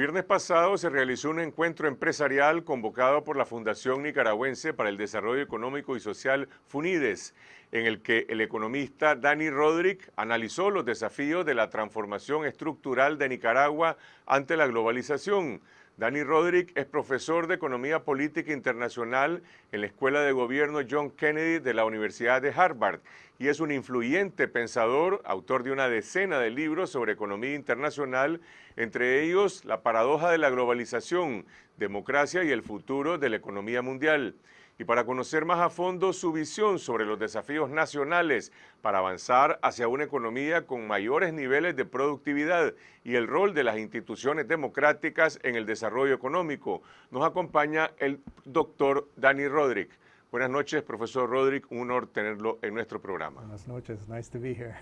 viernes pasado se realizó un encuentro empresarial convocado por la Fundación Nicaragüense para el Desarrollo Económico y Social FUNIDES, en el que el economista Dani Rodríguez analizó los desafíos de la transformación estructural de Nicaragua ante la globalización. Dani Rodríguez es profesor de Economía Política Internacional en la Escuela de Gobierno John Kennedy de la Universidad de Harvard y es un influyente pensador, autor de una decena de libros sobre economía internacional, entre ellos La paradoja de la globalización, democracia y el futuro de la economía mundial y para conocer más a fondo su visión sobre los desafíos nacionales para avanzar hacia una economía con mayores niveles de productividad y el rol de las instituciones democráticas en el desarrollo económico, nos acompaña el doctor Dani Rodríguez. Buenas noches, profesor Rodríguez, un honor tenerlo en nuestro programa. Buenas noches, nice to be here.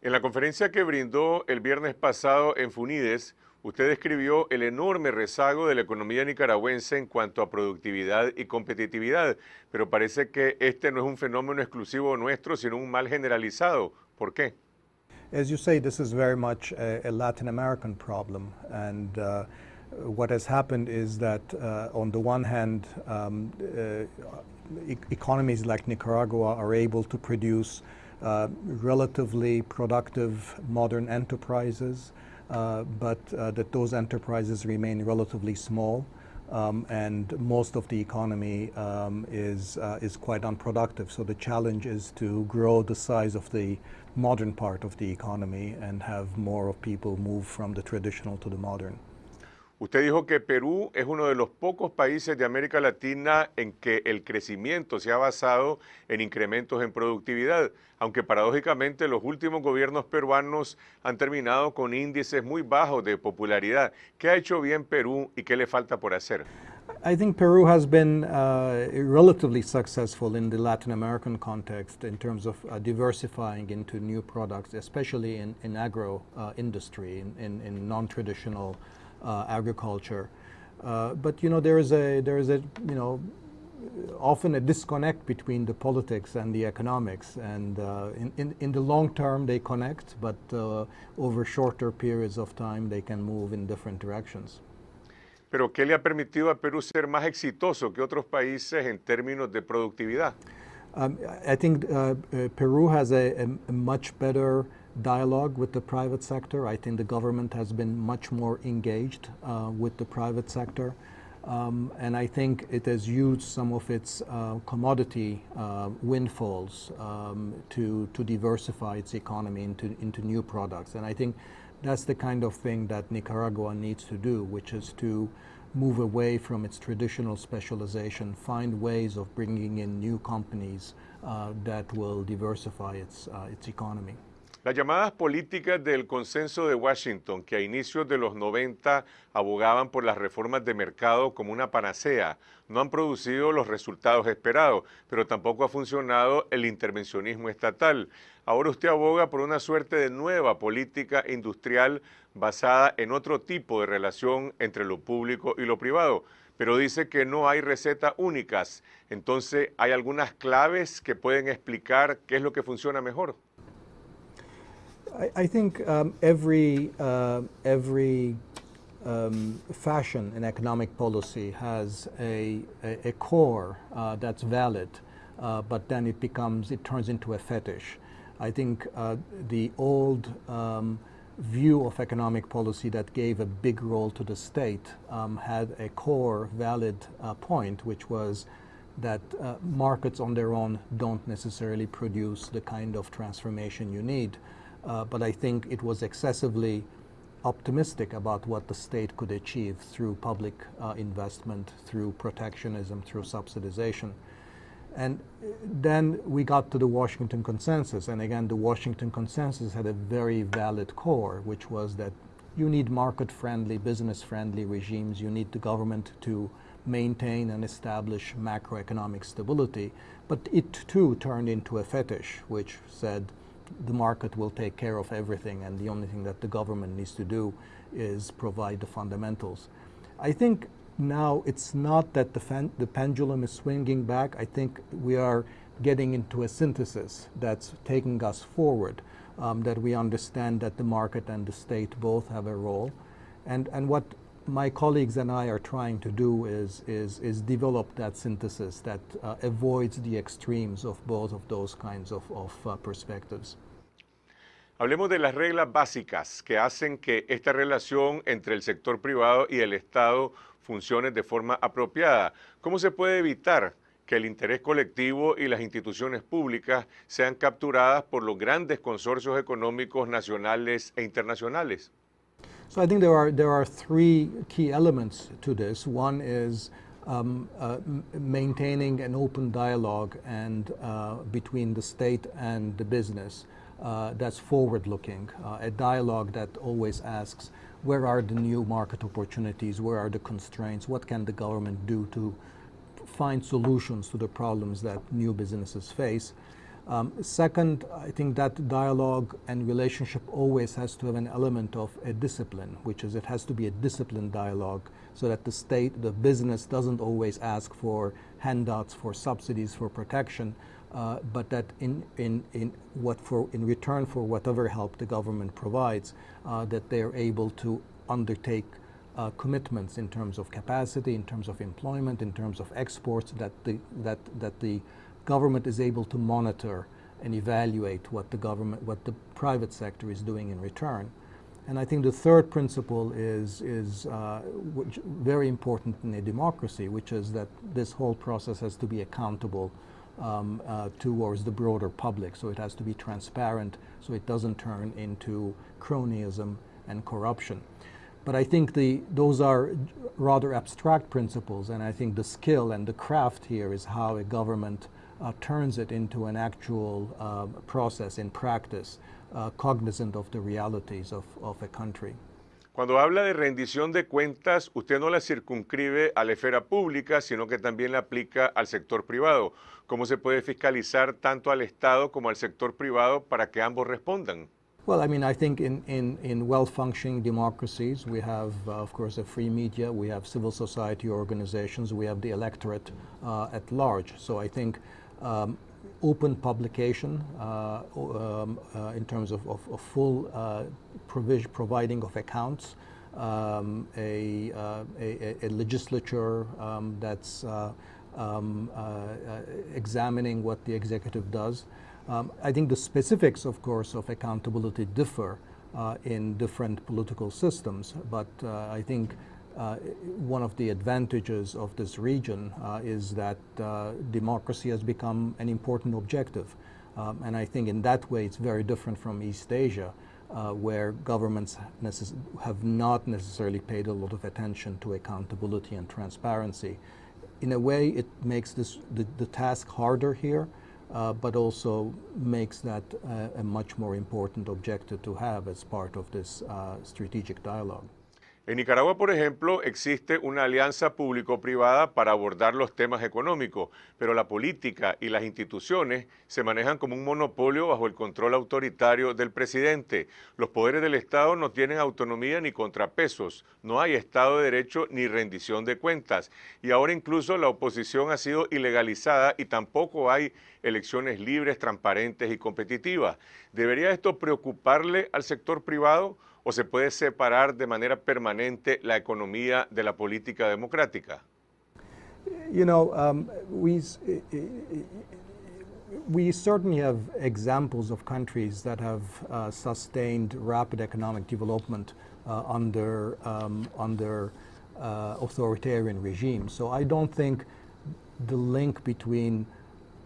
en la conferencia que brindó el viernes pasado en Funides, Usted describió el enorme rezago de la economía nicaragüense en cuanto a productividad y competitividad, pero parece que este no es un fenómeno exclusivo nuestro, sino un mal generalizado. ¿Por qué? As you say, this is very much a, a Latin American problem, and uh, what has happened is that uh, on the one hand, um, uh, e economies like Nicaragua are able to produce uh, relatively productive modern enterprises, but uh, that those enterprises remain relatively small. Um, and most of the economy um, is, uh, is quite unproductive. So the challenge is to grow the size of the modern part of the economy and have more of people move from the traditional to the modern. Usted dijo que Perú es uno de los pocos países de América Latina en que el crecimiento se ha basado en incrementos en productividad, aunque paradójicamente los últimos gobiernos peruanos han terminado con índices muy bajos de popularidad. ¿Qué ha hecho bien Perú y qué le falta por hacer? I think Peru has been uh, relatively successful in the Latin American context in terms of uh, diversifying into new products, especially in, in agro uh, industry, in, in, non-traditional agriculture. Uh, but you know there is a there is a you know often a disconnect between the politics and the economics and uh, in, in, in, the long term they connect but uh, over shorter periods of time they can move in different directions. Pero ¿qué le ha permitido a Perú ser más exitoso que otros países en términos de productividad? Um, I think uh, uh Peru has a, a, a much better dialogue with the private sector. I think the government has been much more engaged uh, with the private sector. Um, and I think it has used some of its uh, commodity uh, windfalls um, to, to diversify its economy into, into new products. And I think that's the kind of thing that Nicaragua needs to do, which is to move away from its traditional specialization, find ways of bringing in new companies uh, that will diversify its, uh, its economy. Las llamadas políticas del consenso de Washington, que a inicios de los 90 abogaban por las reformas de mercado como una panacea, no han producido los resultados esperados, pero tampoco ha funcionado el intervencionismo estatal. Ahora usted aboga por una suerte de nueva política industrial basada en otro tipo de relación entre lo público y lo privado pero dice que no hay recetas únicas. Entonces, ¿hay algunas claves que pueden explicar qué es lo que funciona mejor? I, I think um, every, uh, every um, fashion in economic policy has a, a, a core uh, that's valid, uh, but then it becomes, it turns into a fetish. I think uh, the old um, view of economic policy that gave a big role to the state um, had a core valid uh, point, which was that uh, markets on their own don't necessarily produce the kind of transformation you need. Uh, but I think it was excessively optimistic about what the state could achieve through public uh, investment, through protectionism, through subsidization. And then we got to the Washington Consensus, and again, the Washington Consensus had a very valid core, which was that you need market-friendly, business-friendly regimes, you need the government to maintain and establish macroeconomic stability, but it too turned into a fetish, which said the market will take care of everything and the only thing that the government needs to do is provide the fundamentals. I think now it's not that the, the pendulum is swinging back. I think we are getting into a synthesis that's taking us forward, um, that we understand that the market and the state both have a role. And, and what my colleagues and I are trying to do is, is, is develop that synthesis that uh, avoids the extremes of both of those kinds of, of uh, perspectives. Hablemos de las reglas básicas que hacen que esta relación entre el sector privado y el Estado funcione de forma apropiada. ¿Cómo se puede evitar que el interés colectivo y las instituciones públicas sean capturadas por los grandes consorcios económicos nacionales e internacionales? So I think there are, there are three key elements to this. One is um, uh, maintaining an open dialogue and uh, between the state and the business uh, that's forward-looking, uh, a dialogue that always asks where are the new market opportunities, where are the constraints, what can the government do to find solutions to the problems that new businesses face. Um, second, I think that dialogue and relationship always has to have an element of a discipline, which is it has to be a disciplined dialogue so that the state, the business doesn't always ask for handouts, for subsidies, for protection, uh, but that in, in, in, what for, in return for whatever help the government provides, uh, that they are able to undertake uh, commitments in terms of capacity, in terms of employment, in terms of exports, that the, that, that the government is able to monitor and evaluate what the government, what the private sector is doing in return. And I think the third principle is, is uh, very important in a democracy, which is that this whole process has to be accountable um, uh, towards the broader public. So it has to be transparent so it doesn't turn into cronyism and corruption. But I think the, those are rather abstract principles, and I think the skill and the craft here is how a government uh, turns it into an actual uh, process in practice, uh, cognizant of the realities of, of a country. Cuando habla de rendición de cuentas, usted no la circunscribe a la esfera pública, sino que también la aplica al sector privado. ¿Cómo se puede fiscalizar tanto al Estado como al sector privado para que ambos respondan? Well, I mean, I think in, in, in well-functioning democracies, we have, uh, of course, a free media, we have civil society organizations, we have the electorate uh, at large. So I think um, open publication uh, um, uh, in terms of, of, of full uh, provision, providing of accounts, um, a, uh, a, a, legislature um, that's uh, um, uh, examining what the executive does. Um, I think the specifics, of course, of accountability differ in different political systems, but I think uh, one of the advantages of this region uh, is that uh, democracy has become an important objective. Um, and I think in that way it's very different from East Asia, uh, where governments have not necessarily paid a lot of attention to accountability and transparency. In a way, it makes this, the, the task harder here, uh, but also makes that uh, a much more important objective to have as part of this strategic dialogue. En Nicaragua, por ejemplo, existe una alianza público-privada para abordar los temas económicos, pero la política y las instituciones se manejan como un monopolio bajo el control autoritario del presidente. Los poderes del Estado no tienen autonomía ni contrapesos, no hay Estado de Derecho ni rendición de cuentas. Y ahora incluso la oposición ha sido ilegalizada y tampoco hay elecciones libres, transparentes y competitivas. ¿Debería esto preocuparle al sector privado? O se puede separar de manera permanente la economía de la política democrática? You know, um, we, we certainly have examples of countries that have uh, sustained rapid economic development uh, under, um, under uh, authoritarian regimes. So I don't think the link between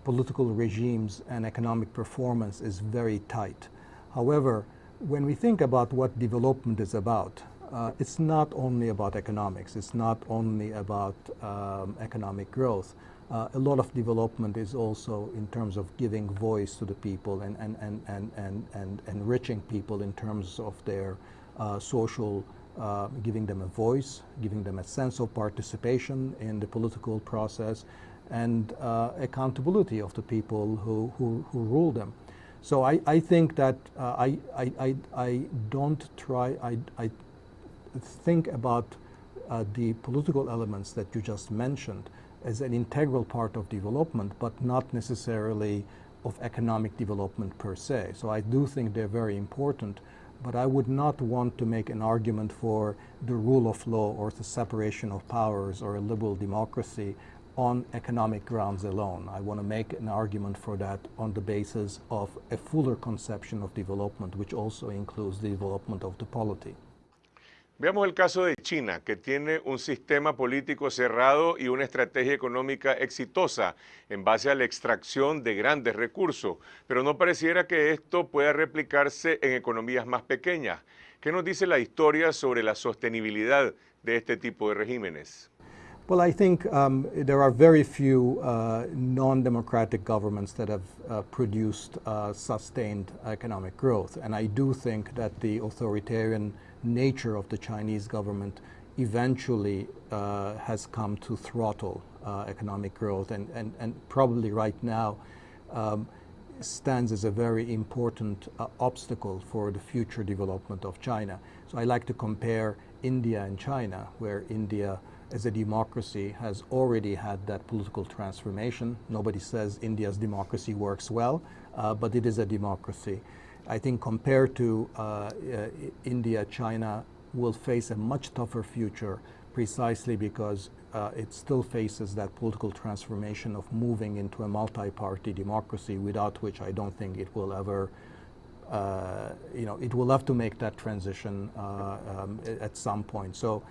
political regimes and economic performance is very tight. However, when we think about what development is about, uh, it's not only about economics, it's not only about um, economic growth. Uh, a lot of development is also in terms of giving voice to the people and, and, and, and, and, and enriching people in terms of their uh, social, uh, giving them a voice, giving them a sense of participation in the political process, and uh, accountability of the people who, who, who rule them. So I, I think that uh, I, I, I, don't try, I, I think about uh, the political elements that you just mentioned as an integral part of development, but not necessarily of economic development per se. So I do think they're very important, but I would not want to make an argument for the rule of law or the separation of powers or a liberal democracy on economic grounds alone. I want to make an argument for that on the basis of a fuller conception of development, which also includes the development of the polity. Veamos el caso de China, que tiene un sistema político cerrado y una estrategia económica exitosa en base a la extracción de grandes recursos, pero no pareciera que esto pueda replicarse en economías más pequeñas. ¿Qué nos dice la historia sobre la sostenibilidad de este tipo de regímenes? Well, I think um, there are very few uh, non-democratic governments that have uh, produced uh, sustained economic growth. And I do think that the authoritarian nature of the Chinese government eventually uh, has come to throttle uh, economic growth and, and, and probably right now um, stands as a very important uh, obstacle for the future development of China. So I like to compare India and China, where India as a democracy has already had that political transformation. Nobody says India's democracy works well, uh, but it is a democracy. I think compared to uh, uh, India, China will face a much tougher future precisely because uh, it still faces that political transformation of moving into a multi-party democracy without which I don't think it will ever uh, you know, it will have to make that transition uh, um, at some point. So,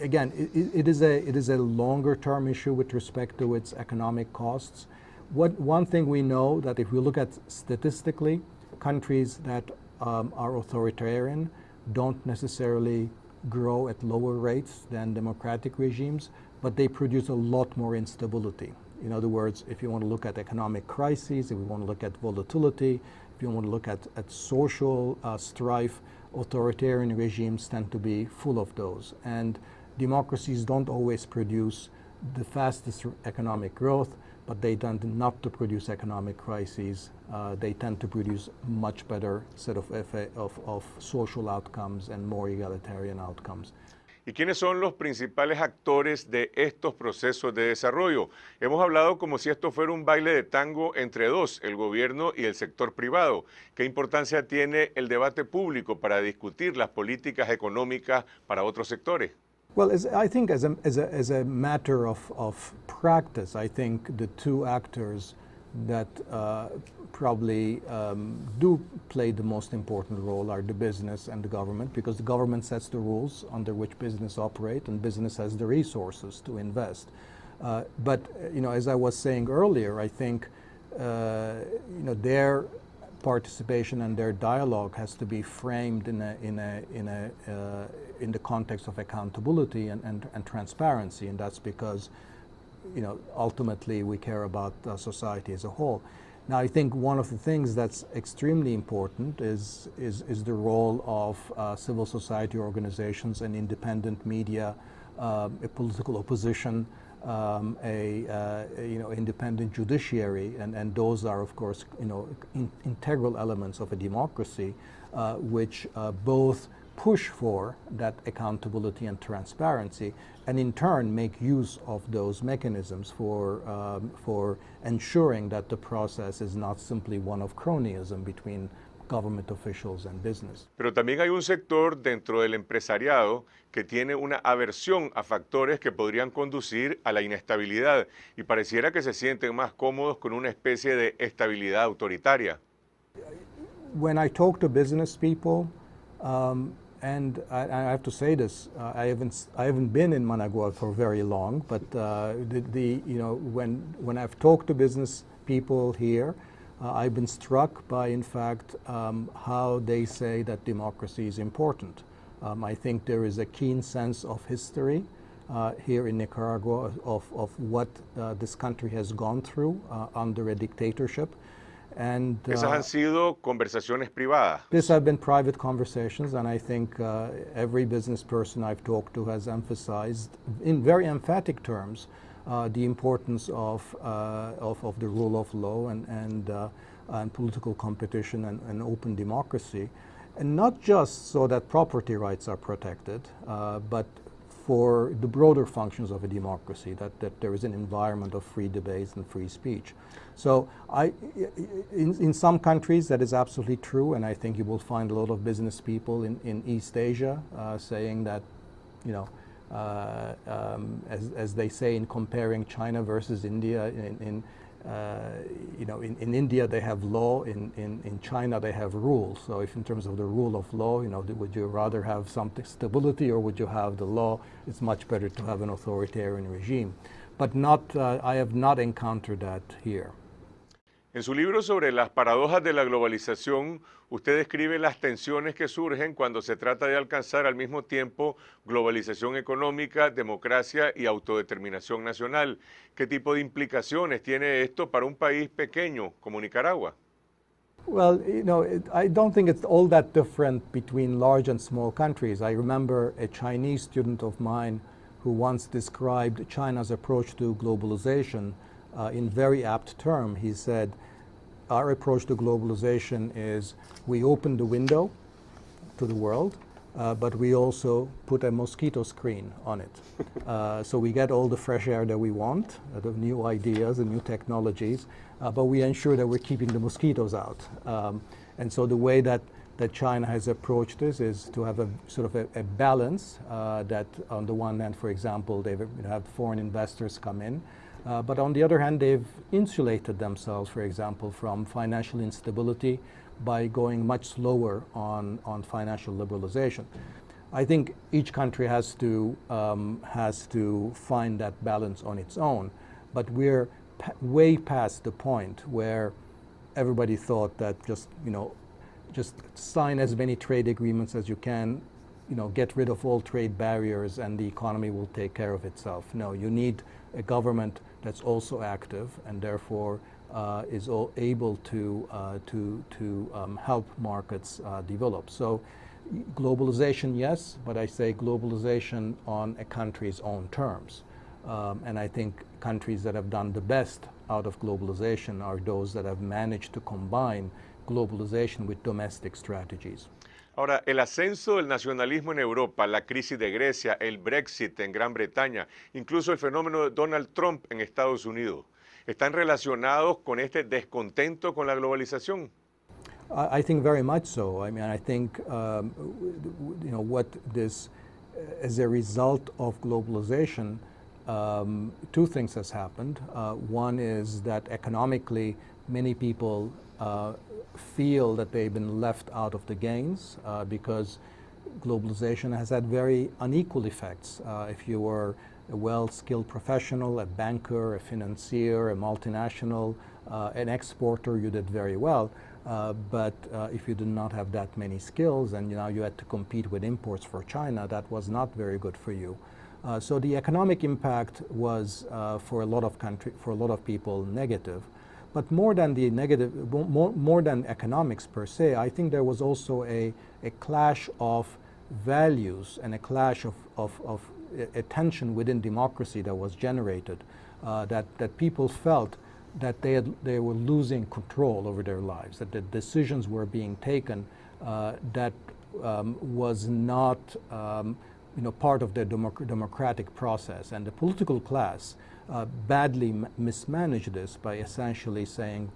again, it, it is a it is a longer term issue with respect to its economic costs. What, one thing we know that if we look at statistically, countries that um, are authoritarian don't necessarily grow at lower rates than democratic regimes, but they produce a lot more instability. In other words, if you want to look at economic crises, if you want to look at volatility, if you want to look at, at social uh, strife, authoritarian regimes tend to be full of those. And democracies don't always produce the fastest economic growth, but they tend not to produce economic crises. Uh, they tend to produce much better set of, of, of social outcomes and more egalitarian outcomes. ¿Y quiénes son los principales actores de estos procesos de desarrollo? Hemos hablado como si esto fuera un baile de tango entre dos, el gobierno y el sector privado. ¿Qué importancia tiene el debate público para discutir las políticas económicas para otros sectores? Well, as, I think as a, as a, as a matter of, of practice, I think the two actors that uh, probably um, do play the most important role are the business and the government because the government sets the rules under which business operate and business has the resources to invest. Uh, but, you know, as I was saying earlier, I think, uh, you know, their participation and their dialogue has to be framed in a, in a, in a, uh, in the context of accountability and, and, and transparency, and that's because you know, ultimately we care about uh, society as a whole. Now, I think one of the things that's extremely important is, is, is the role of uh, civil society organizations and independent media, uh, a political opposition, um, a, uh, you know, independent judiciary, and, and those are, of course, you know, in, integral elements of a democracy, uh, which uh, both push for that accountability and transparency, and in turn make use of those mechanisms for, um, for ensuring that the process is not simply one of cronyism between government officials and business. Pero también hay un sector dentro del empresariado que tiene una aversión a factores que podrían conducir a la inestabilidad y pareciera que se sienten más cómodos con una especie de estabilidad autoritaria. When I talk to business people, um, and I, I, have to say this, uh, I haven't I haven't been in Managua for very long, but uh, the, the, you know when when I've talked to business people here, uh, I've been struck by in fact um, how they say that democracy is important. Um, I think there is a keen sense of history uh, here in Nicaragua of of what uh, this country has gone through uh, under a dictatorship. And, Esas han uh, sido conversaciones privadas. These have been private conversations, and I think uh, every business person I've talked to has emphasized, in very emphatic terms, uh, the importance of, uh, of, of, the rule of law and, and, uh, and political competition and, and, open democracy. And not just so that property rights are protected, uh, but for the broader functions of a democracy, that, that there is an environment of free debates and free speech. So I, in, in some countries that is absolutely true, and I think you will find a lot of business people in, in East Asia uh, saying that, you know, uh, um, as, as they say in comparing China versus India, in, in you know, in, in India they have law, in, in, in China they have rules. So if in terms of the rule of law, you know, would you rather have some stability or would you have the law? It's much better to have an authoritarian regime. But not, uh, I have not encountered that here. En su libro sobre las paradojas de la globalización, usted describe las tensiones que surgen cuando se trata de alcanzar al mismo tiempo globalización económica, democracia y autodeterminación nacional. ¿Qué tipo de implicaciones tiene esto para un país pequeño como Nicaragua? Well, you know, I don't think it's all that different between large and small countries. I remember a Chinese student of mine who once described China's approach to globalization uh, in very apt term. He said, our approach to globalization is we open the window to the world, uh, but we also put a mosquito screen on it. Uh, so we get all the fresh air that we want, uh, the new ideas and new technologies, uh, but we ensure that we're keeping the mosquitoes out. Um, and so the way that, that China has approached this is to have a sort of a, a balance uh, that on the one hand, for example, they've foreign investors come in, uh, but on the other hand, they've insulated themselves, for example, from financial instability by going much slower on, on financial liberalization. I think each country has to, um, has to find that balance on its own, but we're way past the point where everybody thought that just, you know, just sign as many trade agreements as you can, you know, get rid of all trade barriers and the economy will take care of itself. No, you need a government that's also active and therefore uh, is able to, uh, to, to um, help markets uh, develop. So globalization, yes, but I say globalization on a country's own terms. Um, and I think countries that have done the best out of globalization are those that have managed to combine globalization with domestic strategies. Ahora, el ascenso del nacionalismo en Europa, la crisis de Grecia, el Brexit en Gran Bretaña, incluso el fenómeno de Donald Trump en Estados Unidos, ¿están relacionados con este descontento con la globalización? I think very much so. I mean, I think, um, you know, what this, as a result of globalization, um, two things has happened. Uh, one is that economically, many people uh, feel that they've been left out of the gains uh, because globalization has had very unequal effects. Uh, if you were a well-skilled professional, a banker, a financier, a multinational, uh, an exporter, you did very well. Uh, but if you did not have that many skills and you know you had to compete with imports for China, that was not very good for you. Uh, so the economic impact was for a lot of country, for a lot of people negative. But more than the negative, more, more than economics per se, I think there was also a, a clash of values and a clash of, of, of a tension within democracy that was generated, uh, that, that people felt that they, had, they were losing control over their lives, that the decisions were being taken uh, that um, was not um, you know, part of the democ democratic process. And the political class uh, badly mismanaged this by essentially saying,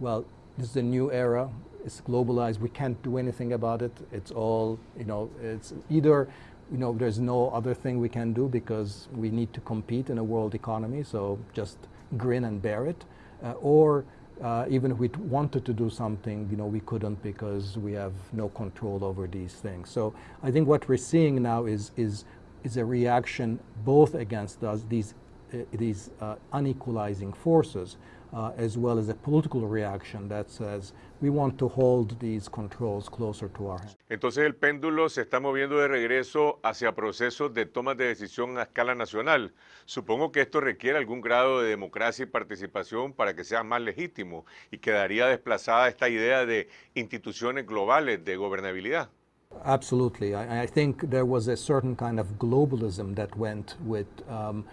well, this is a new era, it's globalized, we can't do anything about it, it's all, you know, it's either, you know, there's no other thing we can do because we need to compete in a world economy, so just grin and bear it, uh, or uh, even if we wanted to do something, you know, we couldn't because we have no control over these things. So I think what we're seeing now is, is, is a reaction both against us, these these uh, unequalizing forces, uh, as well as a political reaction that says we want to hold these controls closer to our hands. Entonces el péndulo se está moviendo de regreso hacia procesos de toma de decisión a escala nacional. Supongo que esto requiere algún grado de democracia y participación para que sea más legítimo y quedaría desplazada esta idea de instituciones globales de gobernabilidad. Absolutely. I, I think there was a certain kind of globalism that went with um,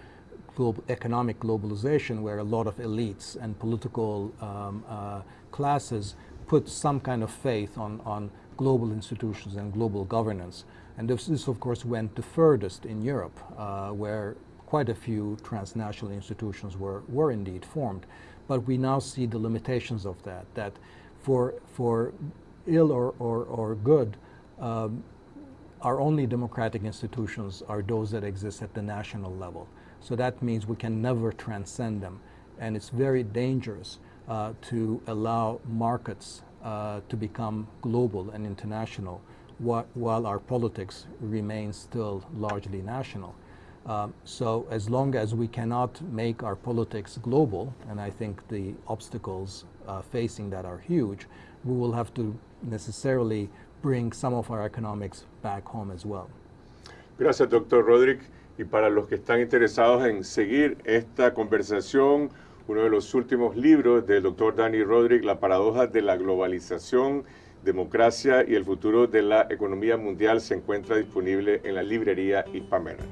global, economic globalization where a lot of elites and political um, uh, classes put some kind of faith on, on global institutions and global governance. And this, this of course, went the furthest in Europe, uh, where quite a few transnational institutions were, were indeed formed. But we now see the limitations of that, that for, for ill or, or, or good, um, our only democratic institutions are those that exist at the national level. So that means we can never transcend them. And it's very dangerous uh, to allow markets uh, to become global and international wh while our politics remains still largely national. Um, so as long as we cannot make our politics global, and I think the obstacles uh, facing that are huge, we will have to necessarily bring some of our economics back home as well. Gracias, doctor Rodrik. Y para los que están interesados en seguir esta conversación, uno de los últimos libros del doctor Danny Roderick, La paradoja de la globalización, democracia y el futuro de la economía mundial, se encuentra disponible en la librería Hispamera.